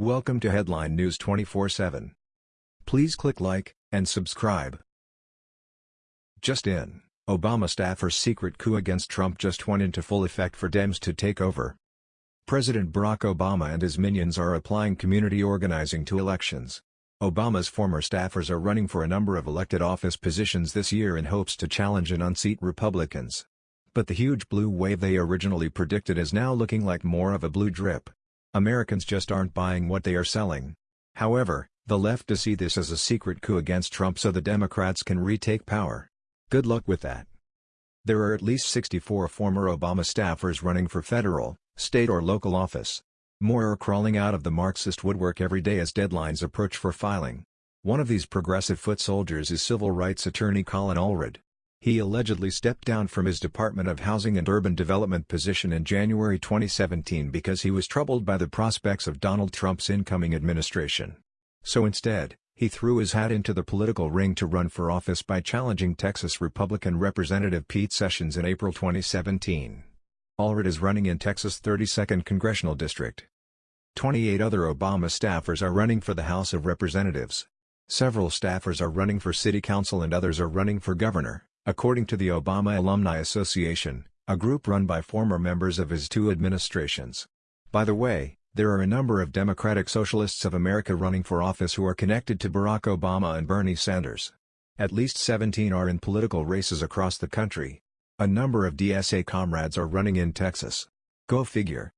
Welcome to Headline News 24/7. Please click like and subscribe. Just in, Obama staffer's secret coup against Trump just went into full effect for Dems to take over. President Barack Obama and his minions are applying community organizing to elections. Obama's former staffers are running for a number of elected office positions this year in hopes to challenge and unseat Republicans. But the huge blue wave they originally predicted is now looking like more of a blue drip. Americans just aren't buying what they are selling. However, the left does see this as a secret coup against Trump so the Democrats can retake power. Good luck with that. There are at least 64 former Obama staffers running for federal, state or local office. More are crawling out of the Marxist woodwork every day as deadlines approach for filing. One of these progressive foot soldiers is civil rights attorney Colin Allred. He allegedly stepped down from his Department of Housing and Urban Development position in January 2017 because he was troubled by the prospects of Donald Trump's incoming administration. So instead, he threw his hat into the political ring to run for office by challenging Texas Republican Representative Pete Sessions in April 2017. Allred is running in Texas' 32nd Congressional District. 28 other Obama staffers are running for the House of Representatives. Several staffers are running for city council and others are running for governor. According to the Obama Alumni Association, a group run by former members of his two administrations. By the way, there are a number of Democratic Socialists of America running for office who are connected to Barack Obama and Bernie Sanders. At least 17 are in political races across the country. A number of DSA comrades are running in Texas. Go figure.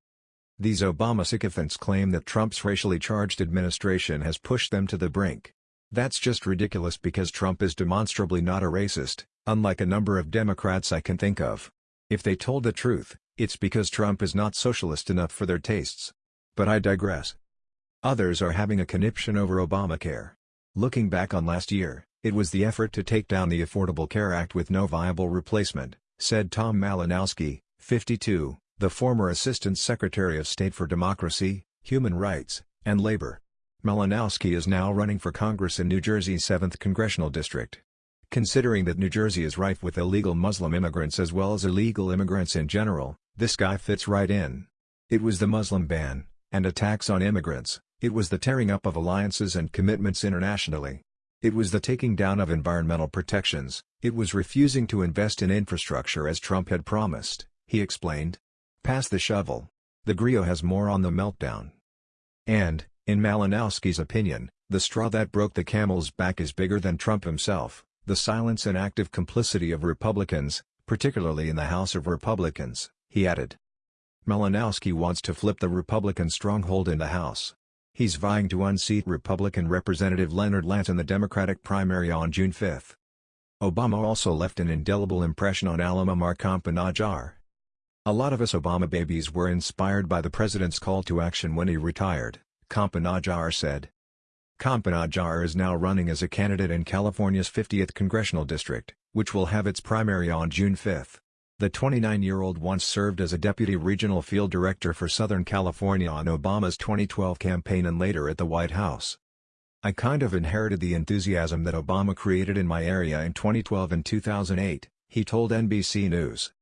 These Obama sycophants claim that Trump's racially charged administration has pushed them to the brink. That's just ridiculous because Trump is demonstrably not a racist, unlike a number of Democrats I can think of. If they told the truth, it's because Trump is not socialist enough for their tastes. But I digress. Others are having a conniption over Obamacare. Looking back on last year, it was the effort to take down the Affordable Care Act with no viable replacement, said Tom Malinowski, 52, the former Assistant Secretary of State for Democracy, Human Rights, and Labor. Malinowski is now running for Congress in New Jersey's 7th Congressional District. Considering that New Jersey is rife with illegal Muslim immigrants as well as illegal immigrants in general, this guy fits right in. It was the Muslim ban, and attacks on immigrants, it was the tearing up of alliances and commitments internationally. It was the taking down of environmental protections, it was refusing to invest in infrastructure as Trump had promised, he explained. Pass the shovel. The Grio has more on the meltdown. And, in Malinowski's opinion, the straw that broke the camel's back is bigger than Trump himself the silence and active complicity of Republicans, particularly in the House of Republicans, he added. Malinowski wants to flip the Republican stronghold in the House. He's vying to unseat Republican Representative Leonard Lance in the Democratic primary on June 5. Obama also left an indelible impression on Alam Ammar Campa A lot of us Obama babies were inspired by the president's call to action when he retired, Campa said. Campa is now running as a candidate in California's 50th congressional district, which will have its primary on June 5. The 29-year-old once served as a deputy regional field director for Southern California on Obama's 2012 campaign and later at the White House. I kind of inherited the enthusiasm that Obama created in my area in 2012 and 2008, he told NBC News.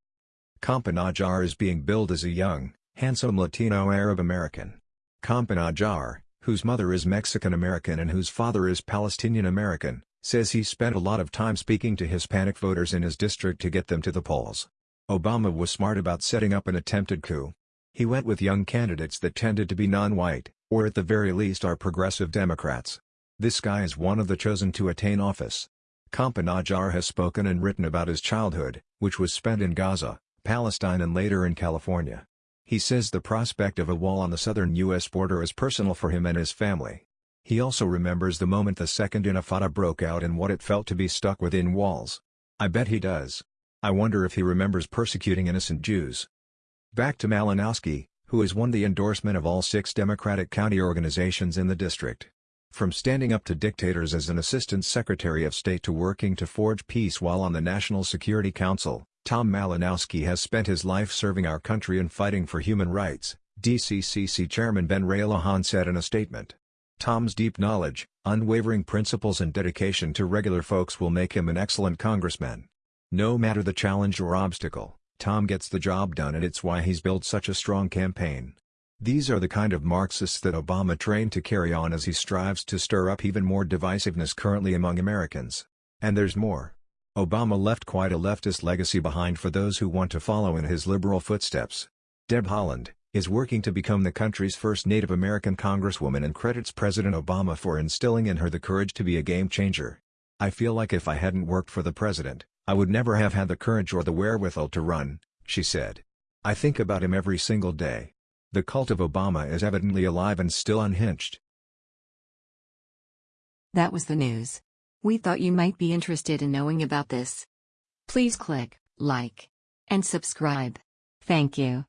Campa is being billed as a young, handsome Latino Arab American. Campa whose mother is Mexican-American and whose father is Palestinian-American, says he spent a lot of time speaking to Hispanic voters in his district to get them to the polls. Obama was smart about setting up an attempted coup. He went with young candidates that tended to be non-white, or at the very least are progressive Democrats. This guy is one of the chosen to attain office. Campa has spoken and written about his childhood, which was spent in Gaza, Palestine and later in California. He says the prospect of a wall on the southern U.S. border is personal for him and his family. He also remembers the moment the Second Intifada broke out and what it felt to be stuck within walls. I bet he does. I wonder if he remembers persecuting innocent Jews. Back to Malinowski, who has won the endorsement of all six Democratic county organizations in the district. From standing up to dictators as an Assistant Secretary of State to working to forge peace while on the National Security Council, Tom Malinowski has spent his life serving our country and fighting for human rights, DCCC Chairman Ben Ray Luján said in a statement. Tom's deep knowledge, unwavering principles and dedication to regular folks will make him an excellent congressman. No matter the challenge or obstacle, Tom gets the job done and it's why he's built such a strong campaign. These are the kind of Marxists that Obama trained to carry on as he strives to stir up even more divisiveness currently among Americans. And there's more. Obama left quite a leftist legacy behind for those who want to follow in his liberal footsteps. Deb Haaland, is working to become the country's first Native American congresswoman and credits President Obama for instilling in her the courage to be a game changer. I feel like if I hadn't worked for the president, I would never have had the courage or the wherewithal to run, she said. I think about him every single day. The cult of Obama is evidently alive and still unhinged. That was the news. We thought you might be interested in knowing about this. Please click like and subscribe. Thank you.